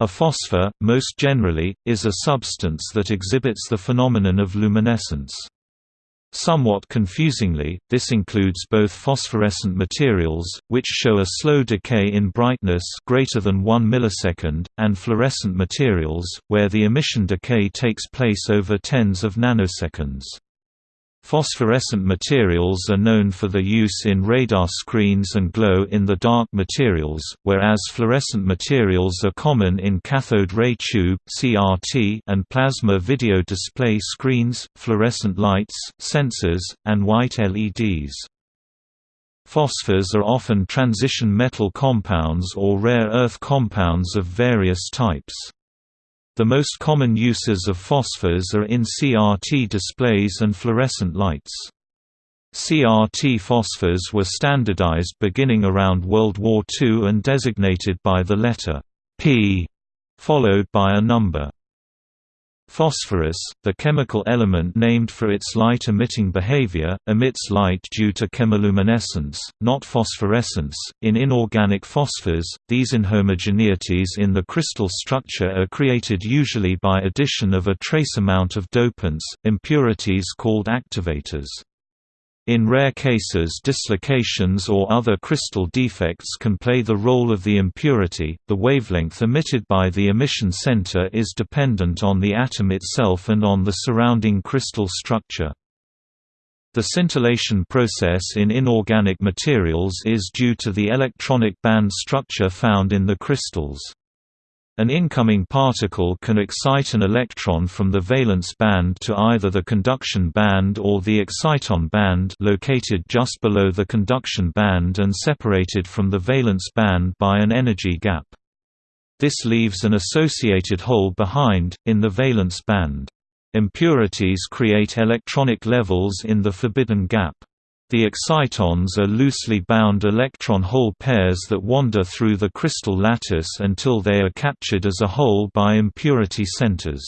A phosphor, most generally, is a substance that exhibits the phenomenon of luminescence. Somewhat confusingly, this includes both phosphorescent materials, which show a slow decay in brightness greater than 1 millisecond, and fluorescent materials, where the emission decay takes place over tens of nanoseconds. Phosphorescent materials are known for their use in radar screens and glow-in-the-dark materials, whereas fluorescent materials are common in cathode ray tube (CRT) and plasma video display screens, fluorescent lights, sensors, and white LEDs. Phosphors are often transition metal compounds or rare earth compounds of various types. The most common uses of phosphors are in CRT displays and fluorescent lights. CRT phosphors were standardized beginning around World War II and designated by the letter P, followed by a number. Phosphorus, the chemical element named for its light-emitting behavior, emits light due to chemiluminescence, not phosphorescence. In inorganic phosphors, these inhomogeneities in the crystal structure are created usually by addition of a trace amount of dopants, impurities called activators. In rare cases dislocations or other crystal defects can play the role of the impurity. The wavelength emitted by the emission center is dependent on the atom itself and on the surrounding crystal structure. The scintillation process in inorganic materials is due to the electronic band structure found in the crystals. An incoming particle can excite an electron from the valence band to either the conduction band or the exciton band located just below the conduction band and separated from the valence band by an energy gap. This leaves an associated hole behind, in the valence band. Impurities create electronic levels in the forbidden gap. The excitons are loosely bound electron hole pairs that wander through the crystal lattice until they are captured as a whole by impurity centers.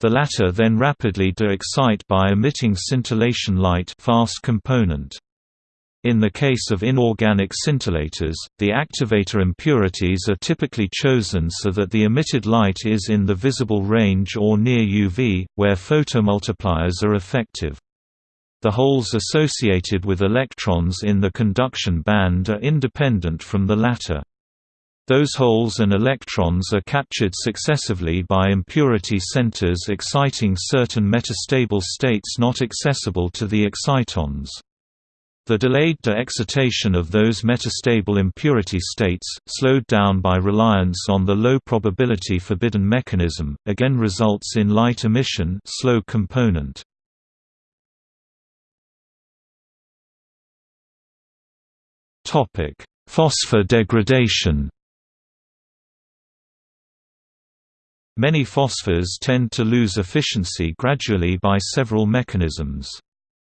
The latter then rapidly de-excite by emitting scintillation light fast component. In the case of inorganic scintillators, the activator impurities are typically chosen so that the emitted light is in the visible range or near UV, where photomultipliers are effective. The holes associated with electrons in the conduction band are independent from the latter. Those holes and electrons are captured successively by impurity centers exciting certain metastable states not accessible to the excitons. The delayed de-excitation of those metastable impurity states, slowed down by reliance on the low probability forbidden mechanism, again results in light emission slow component. Topic: Phosphor degradation. Many phosphors tend to lose efficiency gradually by several mechanisms.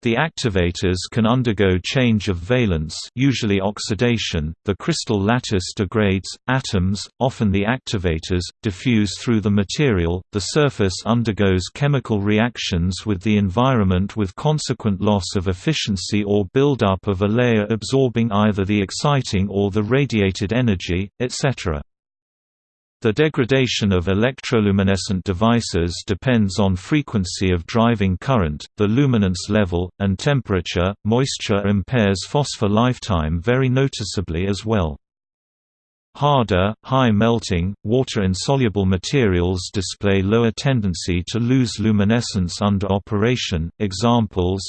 The activators can undergo change of valence usually oxidation, the crystal lattice degrades, atoms, often the activators, diffuse through the material, the surface undergoes chemical reactions with the environment with consequent loss of efficiency or buildup of a layer absorbing either the exciting or the radiated energy, etc. The degradation of electroluminescent devices depends on frequency of driving current, the luminance level, and temperature. Moisture impairs phosphor lifetime very noticeably as well. Harder, high melting, water-insoluble materials display lower tendency to lose luminescence under operation. Examples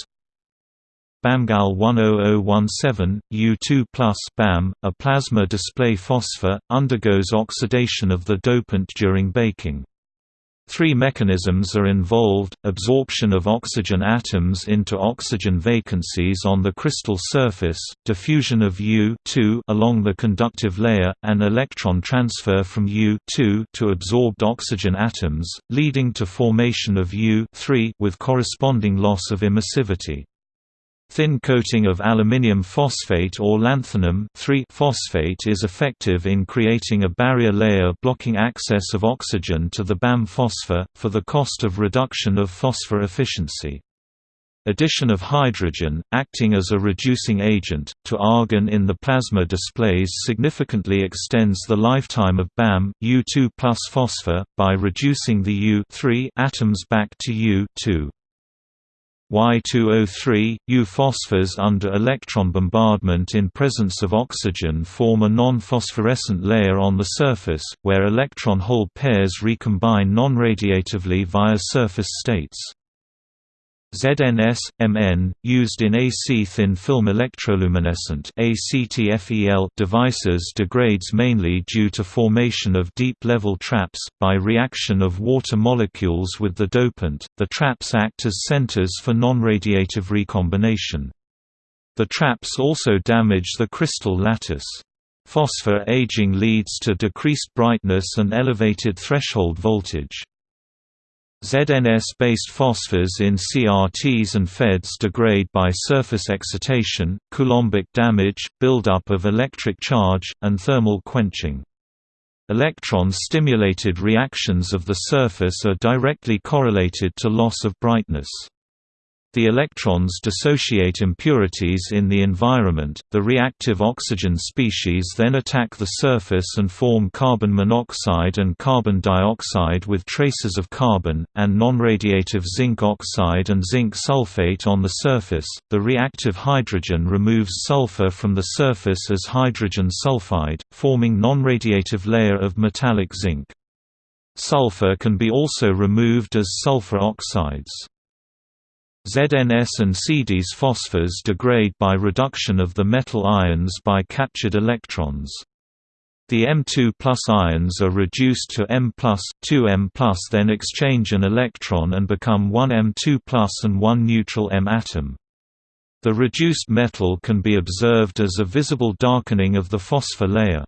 BAMGAL 10017, U2+, BAM, a plasma display phosphor, undergoes oxidation of the dopant during baking. Three mechanisms are involved, absorption of oxygen atoms into oxygen vacancies on the crystal surface, diffusion of U along the conductive layer, and electron transfer from U to absorbed oxygen atoms, leading to formation of U with corresponding loss of emissivity. Thin coating of aluminium phosphate or lanthanum phosphate is effective in creating a barrier layer blocking access of oxygen to the BAM phosphor, for the cost of reduction of phosphor efficiency. Addition of hydrogen, acting as a reducing agent, to argon in the plasma displays significantly extends the lifetime of BAM U2 plus phosphor, by reducing the U atoms back to U Y2O3, U-phosphors under electron bombardment in presence of oxygen form a non-phosphorescent layer on the surface, where electron-hole pairs recombine non-radiatively via surface states. ZNS, MN, used in AC thin film electroluminescent devices degrades mainly due to formation of deep-level traps, by reaction of water molecules with the dopant, the traps act as centers for non-radiative recombination. The traps also damage the crystal lattice. Phosphor aging leads to decreased brightness and elevated threshold voltage. ZNS-based phosphors in CRTs and FEDs degrade by surface excitation, coulombic damage, buildup of electric charge, and thermal quenching. Electron-stimulated reactions of the surface are directly correlated to loss of brightness. The electrons dissociate impurities in the environment, the reactive oxygen species then attack the surface and form carbon monoxide and carbon dioxide with traces of carbon, and non-radiative zinc oxide and zinc sulfate on the surface. The reactive hydrogen removes sulfur from the surface as hydrogen sulfide, forming non-radiative layer of metallic zinc. Sulfur can be also removed as sulfur oxides. ZNS and CDs phosphors degrade by reduction of the metal ions by captured electrons. The M2 ions are reduced to M 2M then exchange an electron and become one M2 and one neutral M atom. The reduced metal can be observed as a visible darkening of the phosphor layer.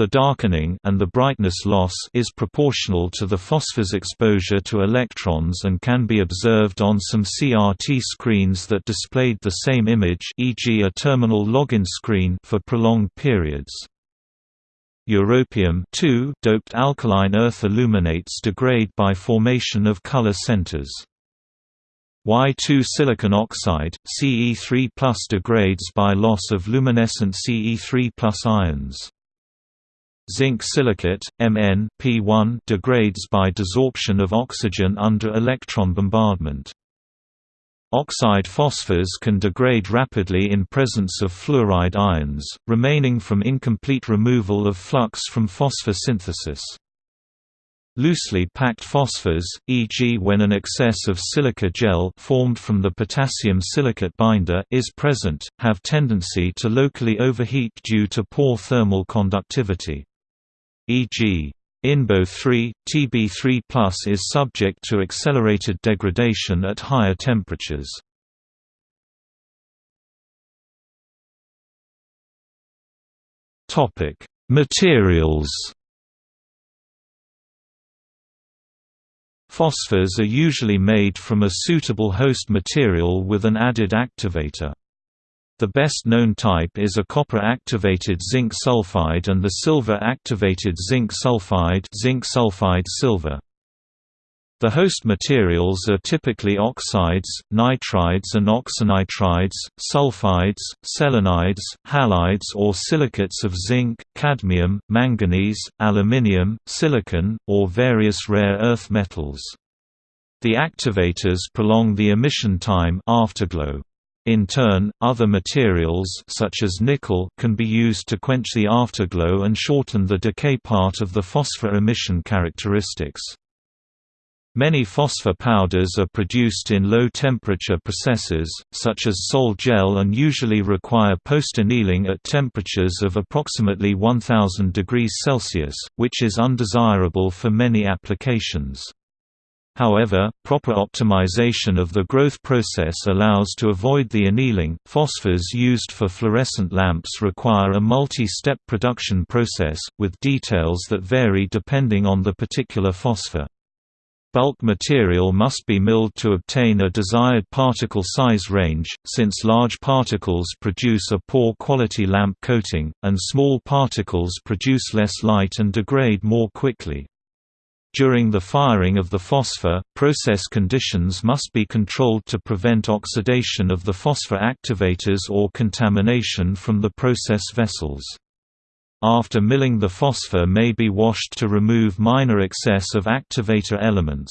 The darkening and the brightness loss is proportional to the phosphor's exposure to electrons and can be observed on some CRT screens that displayed the same image e.g. a terminal login screen for prolonged periods. Europium doped alkaline earth aluminates degrade by formation of color centers. Y2 silicon oxide, Ce3 degrades by loss of luminescent Ce3 ions. Zinc silicate, Mn P1 degrades by desorption of oxygen under electron bombardment. Oxide phosphors can degrade rapidly in presence of fluoride ions, remaining from incomplete removal of flux from phosphor synthesis. Loosely packed phosphors, e.g. when an excess of silica gel formed from the potassium silicate binder is present, have tendency to locally overheat due to poor thermal conductivity e.g. INBO 3, TB3 is subject to accelerated degradation at higher temperatures. Materials Phosphors are usually made from a suitable host material with an added activator. The best known type is a copper-activated zinc sulfide and the silver-activated zinc sulfide zinc sulfide silver. The host materials are typically oxides, nitrides and oxynitrides, sulfides, selenides, halides or silicates of zinc, cadmium, manganese, aluminium, silicon, or various rare earth metals. The activators prolong the emission time afterglow. In turn, other materials such as nickel can be used to quench the afterglow and shorten the decay part of the phosphor emission characteristics. Many phosphor powders are produced in low-temperature processes, such as sol gel and usually require post-annealing at temperatures of approximately 1000 degrees Celsius, which is undesirable for many applications. However, proper optimization of the growth process allows to avoid the annealing. Phosphors used for fluorescent lamps require a multi step production process, with details that vary depending on the particular phosphor. Bulk material must be milled to obtain a desired particle size range, since large particles produce a poor quality lamp coating, and small particles produce less light and degrade more quickly. During the firing of the phosphor, process conditions must be controlled to prevent oxidation of the phosphor activators or contamination from the process vessels. After milling the phosphor may be washed to remove minor excess of activator elements.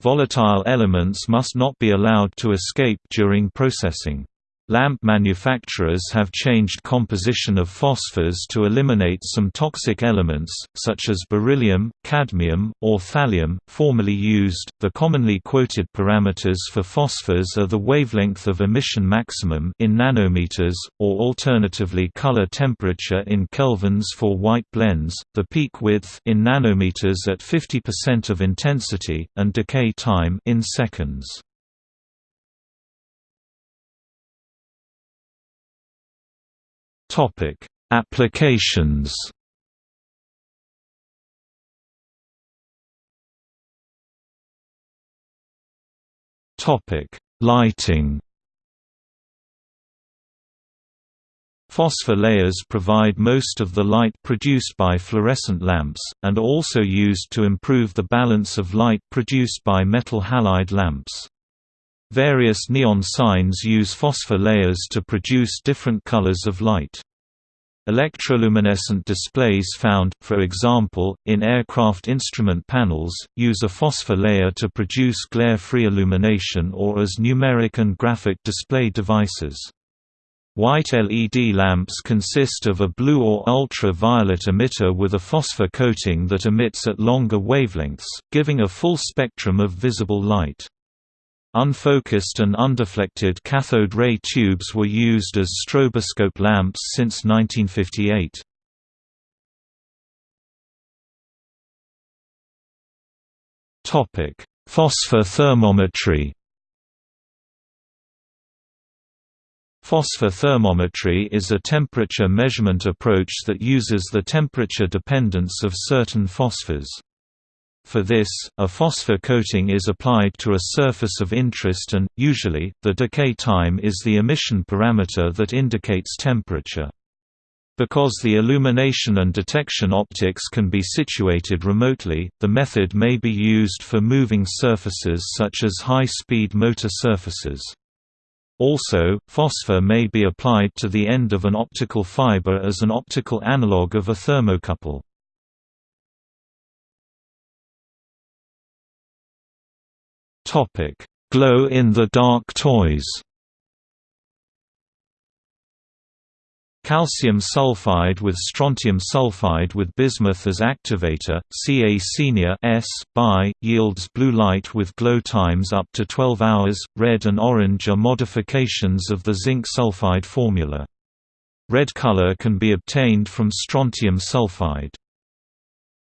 Volatile elements must not be allowed to escape during processing. Lamp manufacturers have changed composition of phosphors to eliminate some toxic elements, such as beryllium, cadmium, or thallium, formerly used. The commonly quoted parameters for phosphors are the wavelength of emission maximum in nanometers, or alternatively color temperature in kelvins for white blends, the peak width in nanometers at 50% of intensity, and decay time in seconds. Topic: Applications. Topic: Lighting. Phosphor layers provide most of the light produced by fluorescent lamps, and are also used to improve the balance of light produced by metal halide lamps. Various neon signs use phosphor layers to produce different colors of light. Electroluminescent displays found, for example, in aircraft instrument panels, use a phosphor layer to produce glare-free illumination or as numeric and graphic display devices. White LED lamps consist of a blue or ultra-violet emitter with a phosphor coating that emits at longer wavelengths, giving a full spectrum of visible light. Unfocused and undeflected cathode ray tubes were used as stroboscope lamps since 1958. Phosphor thermometry Phosphor thermometry is a temperature measurement approach that uses the temperature dependence of certain phosphors. For this, a phosphor coating is applied to a surface of interest and, usually, the decay time is the emission parameter that indicates temperature. Because the illumination and detection optics can be situated remotely, the method may be used for moving surfaces such as high-speed motor surfaces. Also, phosphor may be applied to the end of an optical fiber as an optical analog of a thermocouple. Topic: Glow in the dark toys. Calcium sulfide with strontium sulfide with bismuth as activator, Ca senior S by, yields blue light with glow times up to 12 hours. Red and orange are modifications of the zinc sulfide formula. Red color can be obtained from strontium sulfide.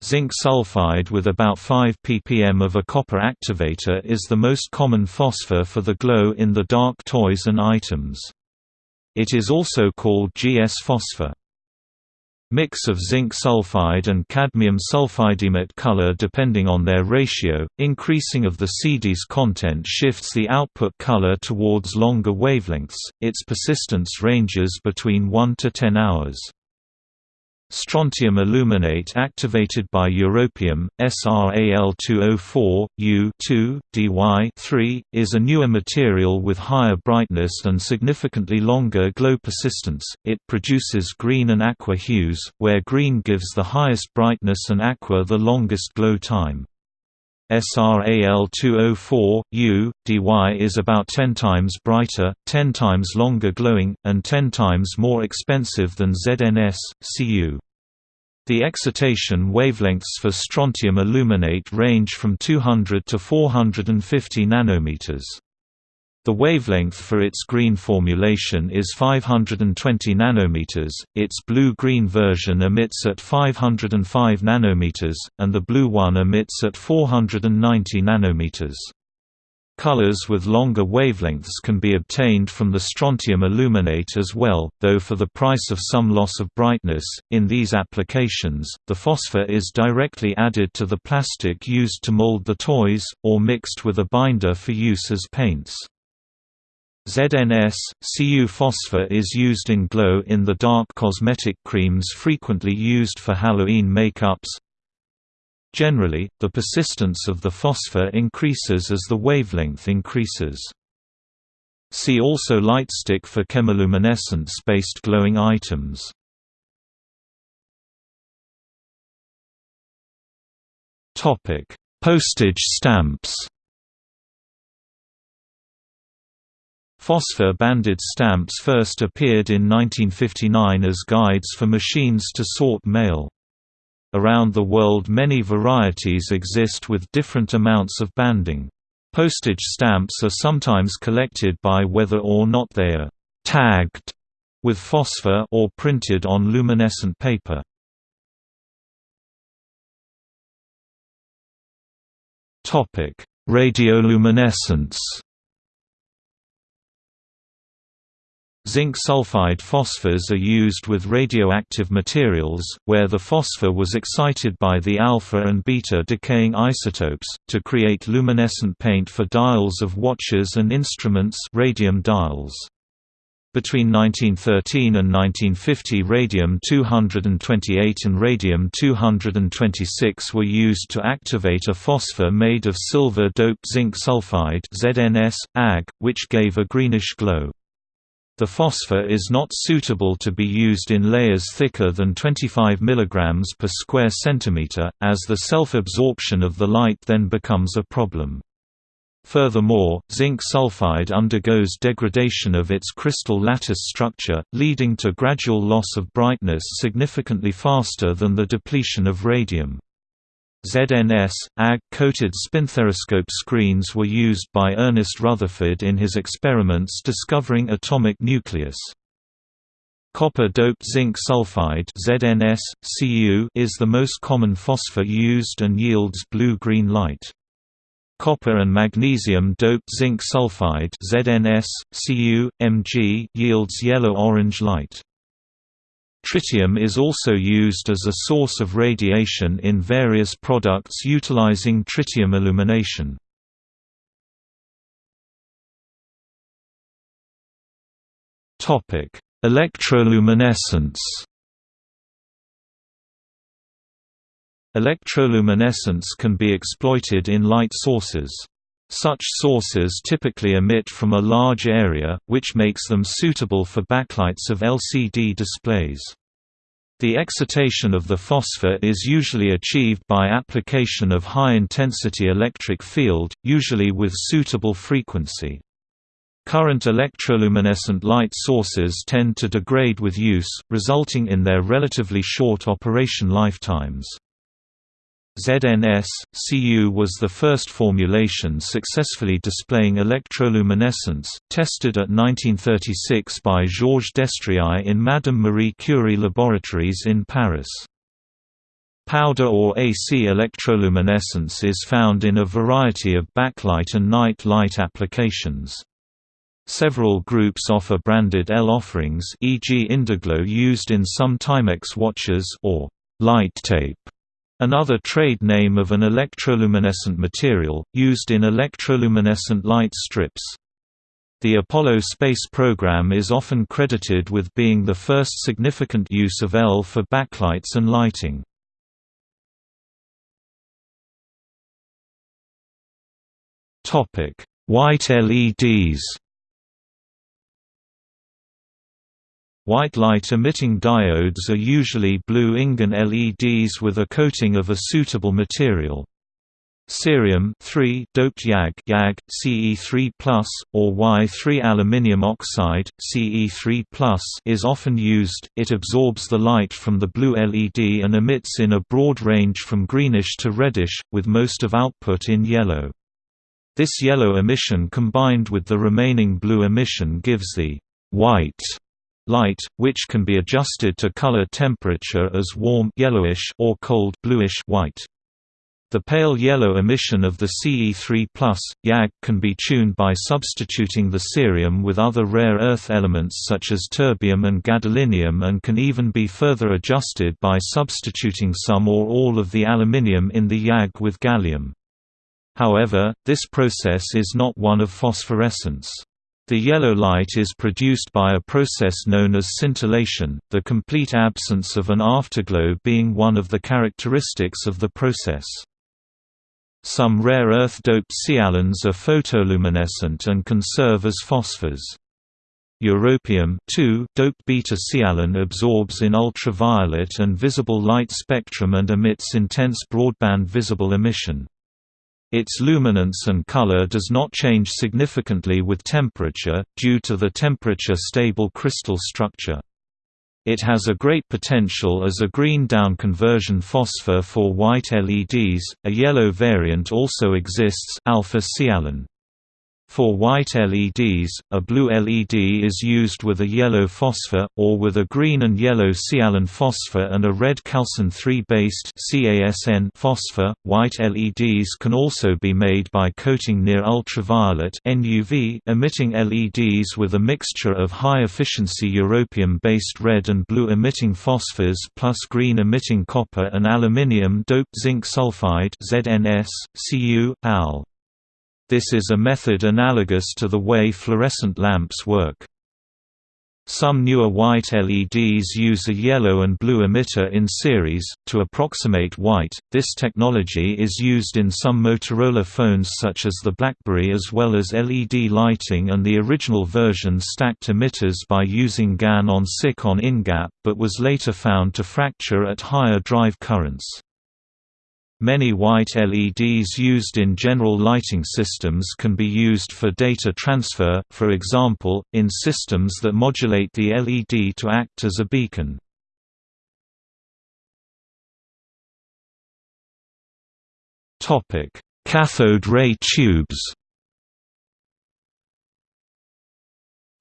Zinc sulfide with about 5 ppm of a copper activator is the most common phosphor for the glow in the dark toys and items. It is also called GS phosphor. Mix of zinc sulfide and cadmium sulfide emit color depending on their ratio. Increasing of the CD's content shifts the output color towards longer wavelengths. Its persistence ranges between 1 to 10 hours. Strontium aluminate activated by europium, SRAL204, U2, Dy3, is a newer material with higher brightness and significantly longer glow persistence. It produces green and aqua hues, where green gives the highest brightness and aqua the longest glow time. SRAL204, U, dy is about 10 times brighter, 10 times longer glowing, and 10 times more expensive than ZNS, Cu. The excitation wavelengths for strontium aluminate range from 200 to 450 nanometers. The wavelength for its green formulation is 520 nanometers. Its blue-green version emits at 505 nanometers, and the blue one emits at 490 nanometers. Colors with longer wavelengths can be obtained from the strontium aluminate as well, though for the price of some loss of brightness. In these applications, the phosphor is directly added to the plastic used to mold the toys, or mixed with a binder for use as paints. ZNS, Cu phosphor is used in glow-in-the-dark cosmetic creams frequently used for Halloween makeups, Generally, the persistence of the phosphor increases as the wavelength increases. See also lightstick for chemiluminescence-based glowing items. Postage stamps Phosphor-banded stamps first appeared in 1959 as guides for machines to sort mail. Around the world many varieties exist with different amounts of banding. Postage stamps are sometimes collected by whether or not they are «tagged» with phosphor or printed on luminescent paper. Radioluminescence Zinc sulfide phosphors are used with radioactive materials, where the phosphor was excited by the alpha and beta decaying isotopes, to create luminescent paint for dials of watches and instruments radium dials. Between 1913 and 1950 radium-228 and radium-226 were used to activate a phosphor made of silver-doped zinc sulfide ZNS, AG, which gave a greenish glow. The phosphor is not suitable to be used in layers thicker than 25 mg per square centimeter, as the self-absorption of the light then becomes a problem. Furthermore, zinc sulfide undergoes degradation of its crystal lattice structure, leading to gradual loss of brightness significantly faster than the depletion of radium. ZNS, AG-coated spinthariscope screens were used by Ernest Rutherford in his experiments discovering atomic nucleus. Copper-doped zinc sulfide ZNS, Cu is the most common phosphor used and yields blue-green light. Copper and magnesium-doped zinc sulfide ZNS, Cu, Mg yields yellow-orange light. Tritium is also used as a source of radiation in various products utilizing tritium illumination. Electroluminescence Electroluminescence can be exploited in light sources. Such sources typically emit from a large area, which makes them suitable for backlights of LCD displays. The excitation of the phosphor is usually achieved by application of high-intensity electric field, usually with suitable frequency. Current electroluminescent light sources tend to degrade with use, resulting in their relatively short operation lifetimes. ZNS, Cu was the first formulation successfully displaying electroluminescence, tested at 1936 by Georges Destriau in Madame Marie Curie laboratories in Paris. Powder or AC electroluminescence is found in a variety of backlight and night light applications. Several groups offer branded L offerings e.g. Indiglo used in some Timex watches or light tape Another trade name of an electroluminescent material, used in electroluminescent light strips. The Apollo space program is often credited with being the first significant use of L for backlights and lighting. White LEDs White light-emitting diodes are usually blue InGaN LEDs with a coating of a suitable material. Cerium doped YAG, YAG Ce3+, or Y3 aluminium oxide Ce3+, is often used. It absorbs the light from the blue LED and emits in a broad range from greenish to reddish, with most of output in yellow. This yellow emission combined with the remaining blue emission gives the white light, which can be adjusted to color temperature as warm yellowish or cold bluish white. The pale yellow emission of the Ce3+, YAG, can be tuned by substituting the cerium with other rare earth elements such as terbium and gadolinium and can even be further adjusted by substituting some or all of the aluminium in the YAG with gallium. However, this process is not one of phosphorescence. The yellow light is produced by a process known as scintillation, the complete absence of an afterglow being one of the characteristics of the process. Some rare earth-doped sialones are photoluminescent and can serve as phosphors. Europium doped beta-sialon absorbs in ultraviolet and visible light spectrum and emits intense broadband visible emission. Its luminance and color does not change significantly with temperature, due to the temperature-stable crystal structure. It has a great potential as a green down conversion phosphor for white LEDs. A yellow variant also exists, alpha sialon. For white LEDs, a blue LED is used with a yellow phosphor, or with a green and yellow sialon phosphor and a red calcin 3-based phosphor. White LEDs can also be made by coating near ultraviolet emitting LEDs with a mixture of high-efficiency europium-based red and blue-emitting phosphors plus green-emitting copper and aluminium-doped zinc sulfide ZNS, Cu, Al. This is a method analogous to the way fluorescent lamps work. Some newer white LEDs use a yellow and blue emitter in series, to approximate white. This technology is used in some Motorola phones such as the BlackBerry as well as LED lighting and the original version stacked emitters by using GaN on SiC on InGaP, but was later found to fracture at higher drive currents. Many white LEDs used in general lighting systems can be used for data transfer, for example, in systems that modulate the LED to act as a beacon. Cathode ray tubes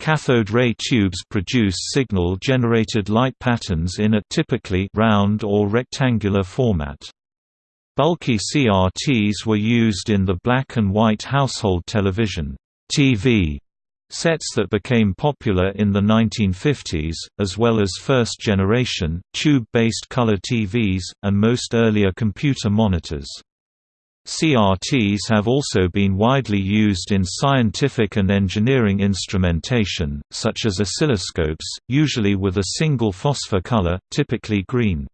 Cathode ray tubes produce signal-generated light patterns in a typically round or rectangular format. Bulky CRTs were used in the black and white household television TV sets that became popular in the 1950s, as well as first-generation, tube-based color TVs, and most earlier computer monitors. CRTs have also been widely used in scientific and engineering instrumentation, such as oscilloscopes, usually with a single phosphor color, typically green.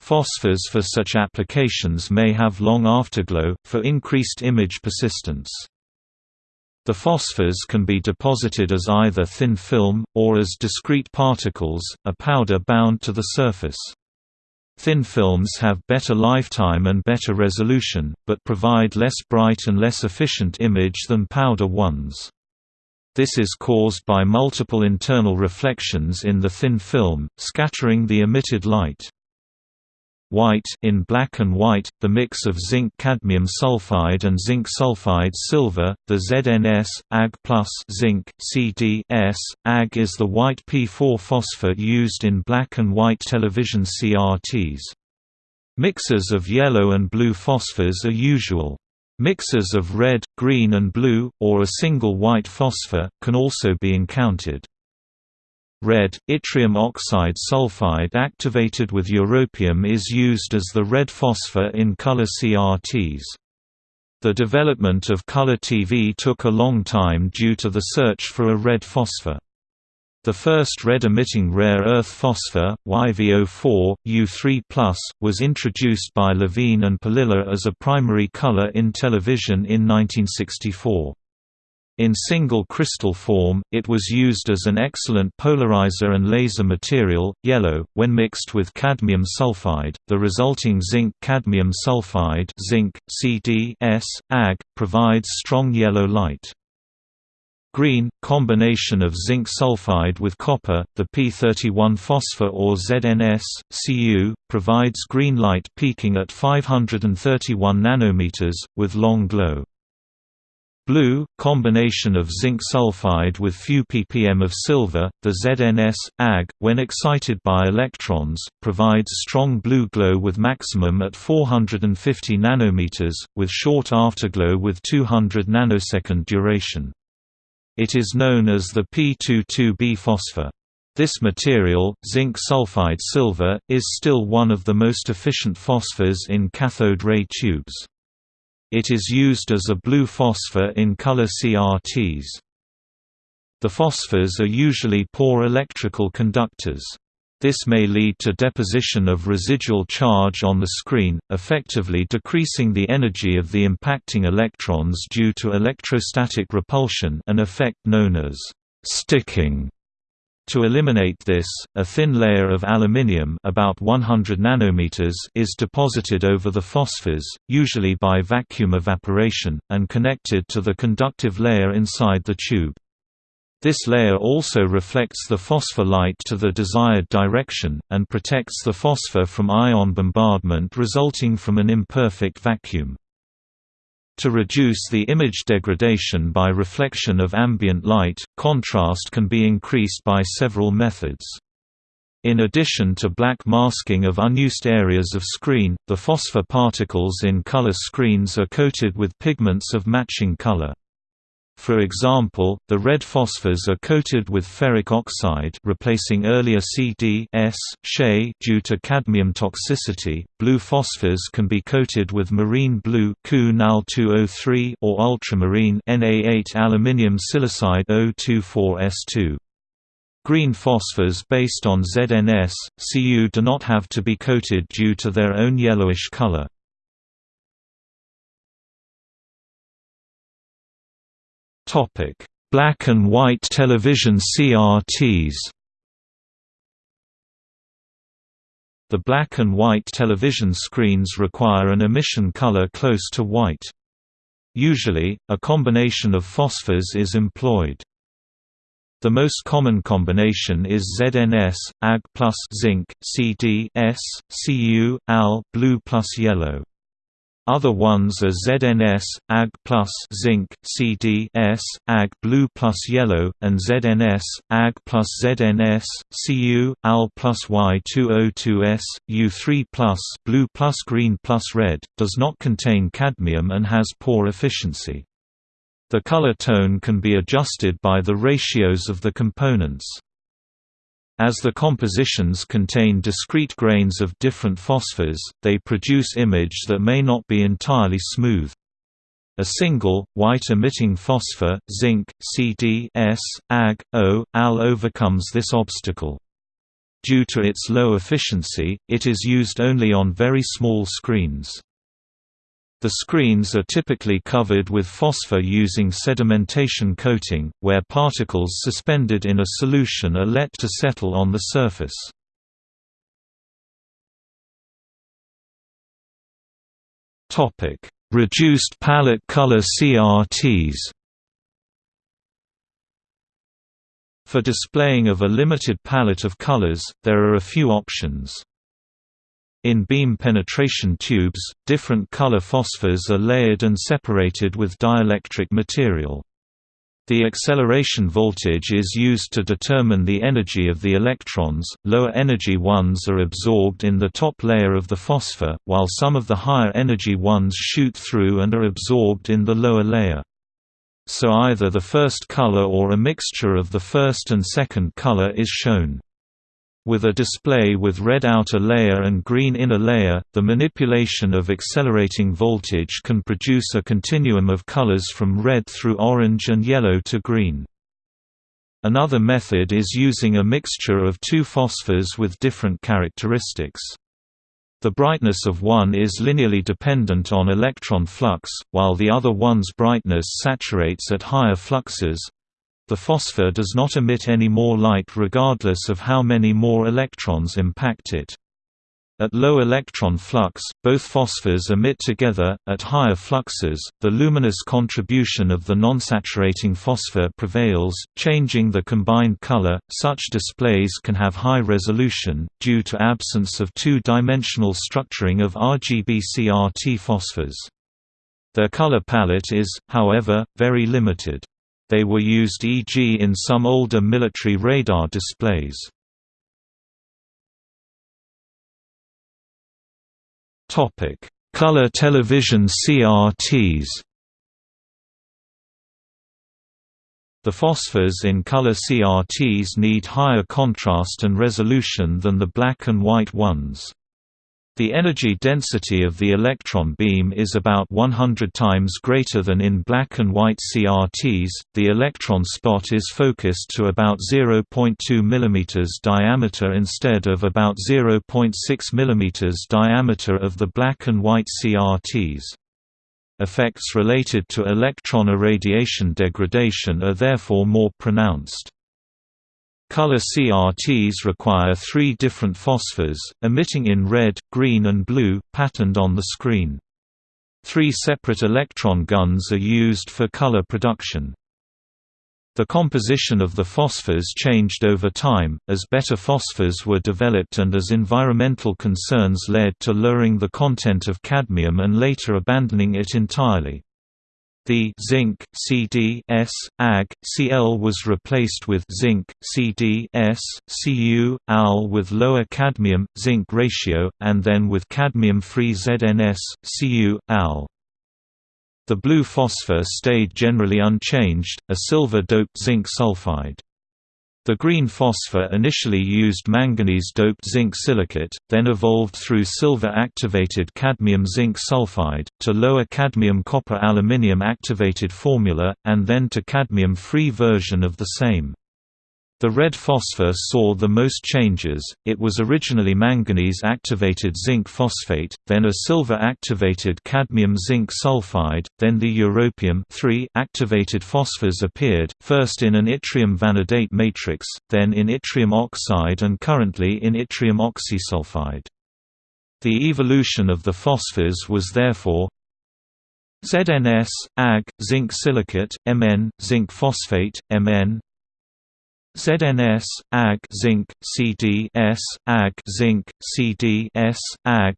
Phosphors for such applications may have long afterglow, for increased image persistence. The phosphors can be deposited as either thin film, or as discrete particles, a powder bound to the surface. Thin films have better lifetime and better resolution, but provide less bright and less efficient image than powder ones. This is caused by multiple internal reflections in the thin film, scattering the emitted light. White in black and white, the mix of zinc cadmium sulfide and zinc sulfide silver, the ZNS, Ag plus zinc, CD-S. Ag is the white P4 phosphor used in black and white television CRTs. Mixes of yellow and blue phosphors are usual. Mixes of red, green and blue, or a single white phosphor, can also be encountered. Red, yttrium oxide sulfide activated with europium is used as the red phosphor in color CRTs. The development of color TV took a long time due to the search for a red phosphor. The first red-emitting rare earth phosphor, YVO4, U3+, was introduced by Levine and Palilla as a primary color in television in 1964. In single crystal form, it was used as an excellent polarizer and laser material. Yellow, when mixed with cadmium sulfide, the resulting zinc cadmium sulfide zinc, Ag, provides strong yellow light. Green, combination of zinc sulfide with copper, the P31 phosphor or ZNS, Cu, provides green light peaking at 531 nanometers, with long glow. Blue, combination of zinc sulfide with few ppm of silver, the ZNS, Ag, when excited by electrons, provides strong blue glow with maximum at 450 nanometers, with short afterglow with 200 nanosecond duration. It is known as the P22B phosphor. This material, zinc sulfide silver, is still one of the most efficient phosphors in cathode ray tubes. It is used as a blue phosphor in color CRTs. The phosphors are usually poor electrical conductors. This may lead to deposition of residual charge on the screen, effectively decreasing the energy of the impacting electrons due to electrostatic repulsion an effect known as sticking. To eliminate this, a thin layer of aluminium about 100 nanometers is deposited over the phosphors, usually by vacuum evaporation, and connected to the conductive layer inside the tube. This layer also reflects the phosphor light to the desired direction, and protects the phosphor from ion bombardment resulting from an imperfect vacuum. To reduce the image degradation by reflection of ambient light, contrast can be increased by several methods. In addition to black masking of unused areas of screen, the phosphor particles in color screens are coated with pigments of matching color. For example, the red phosphors are coated with ferric oxide replacing earlier CD due to cadmium toxicity. Blue phosphors can be coated with marine blue (Cu-Nal2O3) or ultramarine Na8 aluminium silicide O24S2. Green phosphors based on ZNS, Cu do not have to be coated due to their own yellowish color. Topic: Black and white television CRTs. The black and white television screens require an emission color close to white. Usually, a combination of phosphors is employed. The most common combination is ZNS, Ag plus zinc, CD S, Cu, Al, blue plus yellow. Other ones are ZNS, Ag plus zinc, CD S, Ag blue plus yellow, and ZNS, Ag plus ZNS, Cu, Al plus Y202S, U3 plus blue plus green plus red, does not contain cadmium and has poor efficiency. The color tone can be adjusted by the ratios of the components. As the compositions contain discrete grains of different phosphors, they produce image that may not be entirely smooth. A single, white-emitting phosphor, zinc, CD S, Ag, O, Al overcomes this obstacle. Due to its low efficiency, it is used only on very small screens. The screens are typically covered with phosphor using sedimentation coating, where particles suspended in a solution are let to settle on the surface. Reduced palette color CRTs For displaying of a limited palette of colors, there are a few options. In beam penetration tubes, different color phosphors are layered and separated with dielectric material. The acceleration voltage is used to determine the energy of the electrons. Lower energy ones are absorbed in the top layer of the phosphor, while some of the higher energy ones shoot through and are absorbed in the lower layer. So either the first color or a mixture of the first and second color is shown. With a display with red outer layer and green inner layer, the manipulation of accelerating voltage can produce a continuum of colors from red through orange and yellow to green. Another method is using a mixture of two phosphors with different characteristics. The brightness of one is linearly dependent on electron flux, while the other one's brightness saturates at higher fluxes, the phosphor does not emit any more light regardless of how many more electrons impact it. At low electron flux, both phosphors emit together. At higher fluxes, the luminous contribution of the nonsaturating phosphor prevails, changing the combined color. Such displays can have high resolution, due to absence of two-dimensional structuring of RGB CRT phosphors. Their color palette is, however, very limited. They were used e.g. in some older military radar displays. Color television CRTs The phosphors in color CRTs need higher contrast and resolution than the black and white ones. The energy density of the electron beam is about 100 times greater than in black and white CRTs. The electron spot is focused to about 0.2 mm diameter instead of about 0.6 mm diameter of the black and white CRTs. Effects related to electron irradiation degradation are therefore more pronounced. Color CRTs require three different phosphors, emitting in red, green and blue, patterned on the screen. Three separate electron guns are used for color production. The composition of the phosphors changed over time, as better phosphors were developed and as environmental concerns led to lowering the content of cadmium and later abandoning it entirely. The zinc CD S Ag Cl was replaced with zinc CD S Cu Al with lower cadmium zinc ratio and then with cadmium-free ZNS Cu Al. The blue phosphor stayed generally unchanged, a silver-doped zinc sulfide. The green phosphor initially used manganese-doped zinc silicate, then evolved through silver-activated cadmium-zinc sulfide, to lower cadmium-copper-aluminium activated formula, and then to cadmium-free version of the same. The red phosphor saw the most changes, it was originally manganese-activated zinc phosphate, then a silver-activated cadmium-zinc sulfide, then the europium activated phosphors appeared, first in an yttrium vanadate matrix, then in yttrium oxide and currently in yttrium oxysulfide. The evolution of the phosphors was therefore ZNS, Ag, zinc silicate, Mn, zinc phosphate, Mn ZNS, Ag zinc, CD S, Ag zinc, CD S, Ag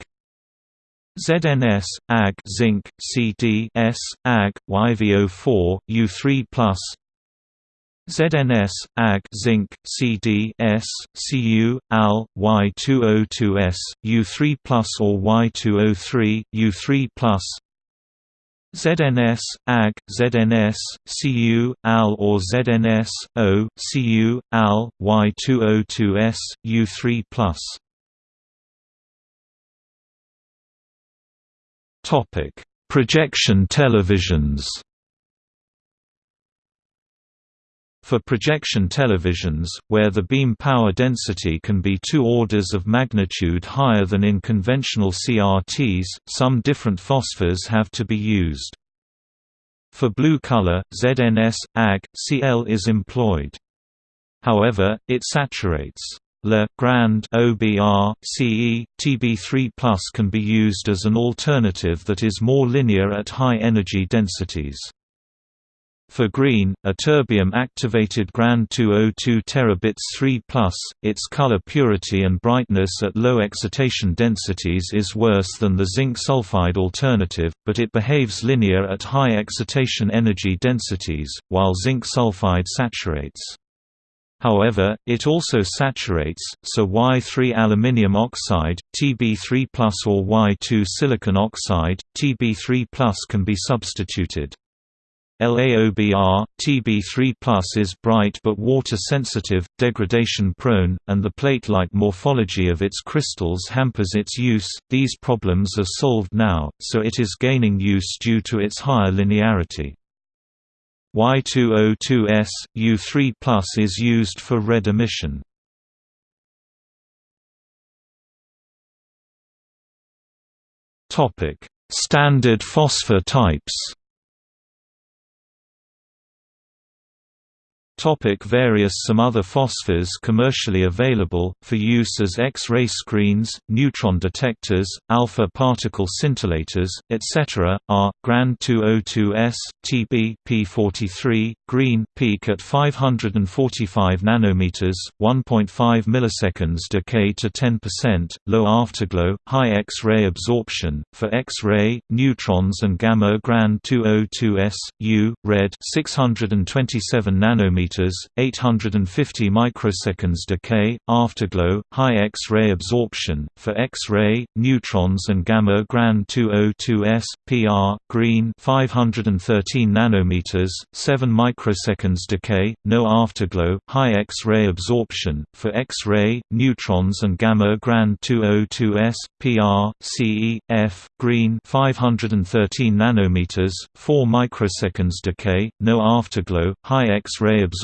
ZNS, Ag zinc, CD S, Ag, YVO4, U3+, ZNS, Ag zinc, CD S, Cu, Al, Y202S, U3+, or Y203, U3+, ZNS, Ag, ZNS, Cu, Al or ZNS, O, Cu, Al, Y202S, U3+. Topic: Projection televisions. For projection televisions, where the beam power density can be two orders of magnitude higher than in conventional CRTs, some different phosphors have to be used. For blue color, ZNS, Ag, Cl is employed. However, it saturates. Le Grand OBR, CE, TB3 can be used as an alternative that is more linear at high energy densities. For green, a terbium-activated GRAND 202 terabits 3+, its color purity and brightness at low excitation densities is worse than the zinc sulfide alternative, but it behaves linear at high excitation energy densities, while zinc sulfide saturates. However, it also saturates, so Y3 aluminium oxide, Tb3 or Y2 silicon oxide, Tb3 can be substituted. LaOBr, Tb3 is bright but water-sensitive, degradation-prone, and the plate-like morphology of its crystals hampers its use. These problems are solved now, so it is gaining use due to its higher linearity. Y202S, U3 is used for red emission. Standard phosphor types Topic various Some other phosphors commercially available, for use as X-ray screens, neutron detectors, alpha particle scintillators, etc., are, GRAND 202S, TB P43, green peak at 545 nanometers, 1.5 milliseconds decay to 10%, low afterglow, high X-ray absorption, for X-ray, neutrons and gamma GRAND 202S, U, red 627 nanometers nanometers, 850 microseconds decay, afterglow, high X-ray absorption, for X-ray, neutrons and gamma Gran 202s, PR, green 513 nanometers, 7 microseconds decay, no afterglow, high X-ray absorption, for X-ray, neutrons and gamma Gran 202s, PR, CE, F, green 513 nanometers, 4 microseconds decay, no afterglow, high X-ray absorption,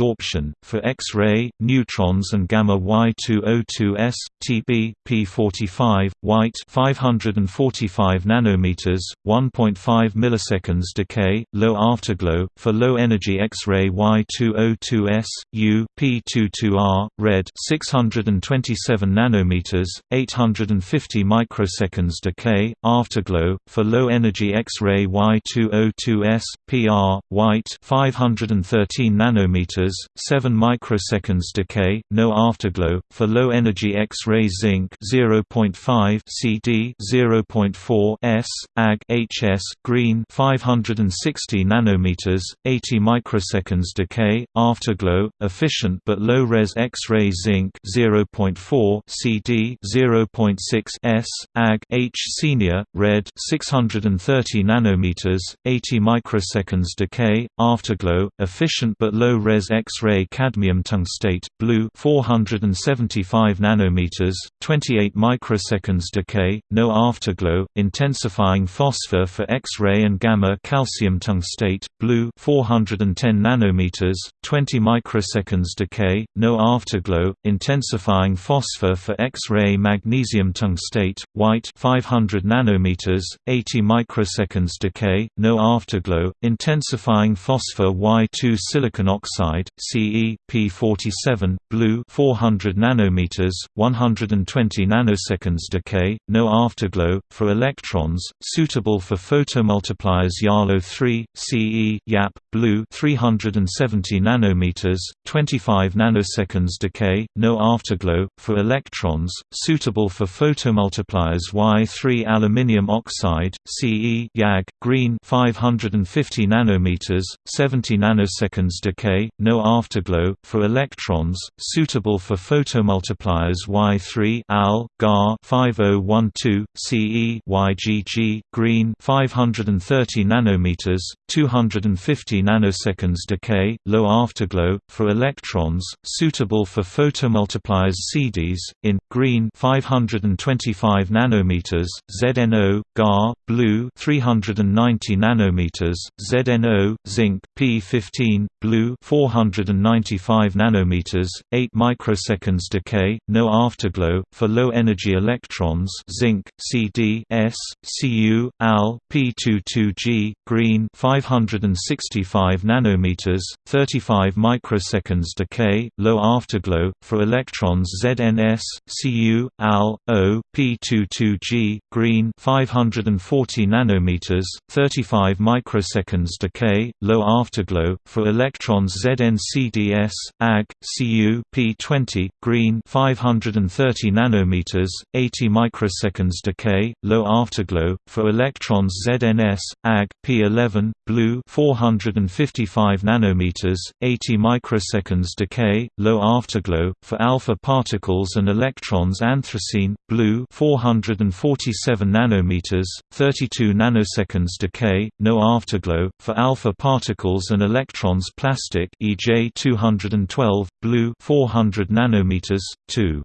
for X-ray, neutrons and gamma Y202s, TB, P45, white 545 nanometers, 1.5 milliseconds decay, low afterglow, for low-energy X-ray Y202s, U, P22R, red 627 nanometers, 850 microseconds decay, afterglow, for low-energy X-ray Y202s, PR, white 513 nanometers, 7 microseconds decay, no afterglow, for low-energy X-ray zinc 0.5 CD 0.4 S, Ag HS, green 560 nanometers, 80 microseconds decay, afterglow, efficient but low-res X-ray zinc 0.4 CD 0.6 S, Ag H senior, red 630 nanometers, 80 microseconds decay, afterglow, efficient but low-res X-ray cadmium tungstate, blue 475 nanometers, 28 microseconds decay, no afterglow, intensifying phosphor for X-ray and gamma calcium tungstate, blue 410 nanometers, 20 microseconds decay, no afterglow, intensifying phosphor for X-ray magnesium tungstate, white 500 nanometers, 80 microseconds decay, no afterglow, intensifying phosphor Y2 silicon oxide, CE, P47, blue 400 nanometers, 120 nanoseconds decay, no afterglow, for electrons, suitable for photomultipliers YALO 3, CE, YAP, blue 370 nanometers, 25 nanoseconds decay, no afterglow, for electrons, suitable for photomultipliers Y3 aluminium oxide, CE, YAG, green 550 nanometers, 70 nanoseconds decay, no afterglow, for electrons, suitable for photomultipliers Y3 AL, GAR 5012, CE YGG, green 530 nanometers, 250 nanoseconds decay, low afterglow, for electrons, suitable for photomultipliers CDs, in, green 525 nanometers, ZNO, GAR, blue 390 nanometers, ZNO, zinc P15, blue 495 nanometers, 8 microseconds decay, no afterglow, for low-energy electrons zinc, CD S, Cu, Al, P22G, green 565 nanometers, 35 microseconds decay, low afterglow, for electrons ZNS, Cu, Al, O, P22G, green 540 nanometers, 35 microseconds decay, low afterglow, for electrons ZNCDS, Ag, Cu, P20, green 530 nanometers, 80 microseconds decay, low afterglow, for electrons ZNS, Ag, P11, blue 455 nanometers, 80 microseconds decay, low afterglow, for alpha particles and electrons anthracene, blue 447 nanometers, 32 nanoseconds decay, no afterglow, for alpha particles and electrons plastic EJ 212, blue 400 nanometers, 2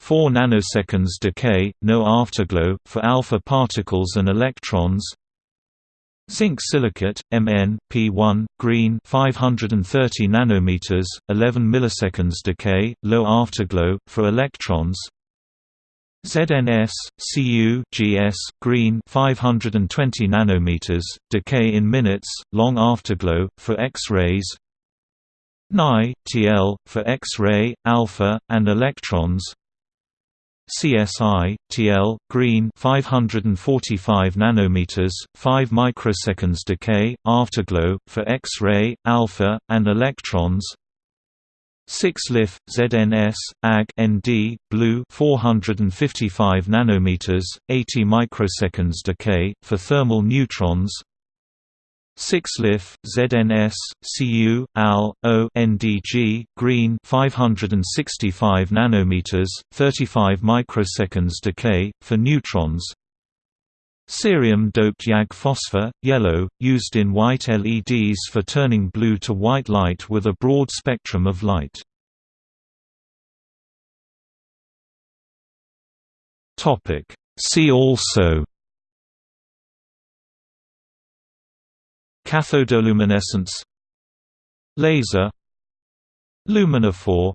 4 nanoseconds decay, no afterglow, for alpha particles and electrons. Zinc silicate, Mn, P1, green 530 nanometers, 11 milliseconds decay, low afterglow, for electrons. ZNS, Cu GS, green 520 nanometers, decay in minutes, long afterglow, for X-rays Ni, TL, for X-ray, alpha, and electrons. CSI, TL, green 545 nanometers, 5 microseconds decay, afterglow, for X-ray, alpha, and electrons. 6 LIF, ZNS, AG ND, blue 455 nanometers, 80 microseconds decay, for thermal neutrons 6-LiF, ZNS, Cu, Al, O NDG, green 565 nanometers, 35 microseconds decay, for neutrons Cerium-doped YAG phosphor, yellow, used in white LEDs for turning blue to white light with a broad spectrum of light. See also Cathodoluminescence Laser Luminophore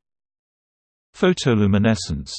Photoluminescence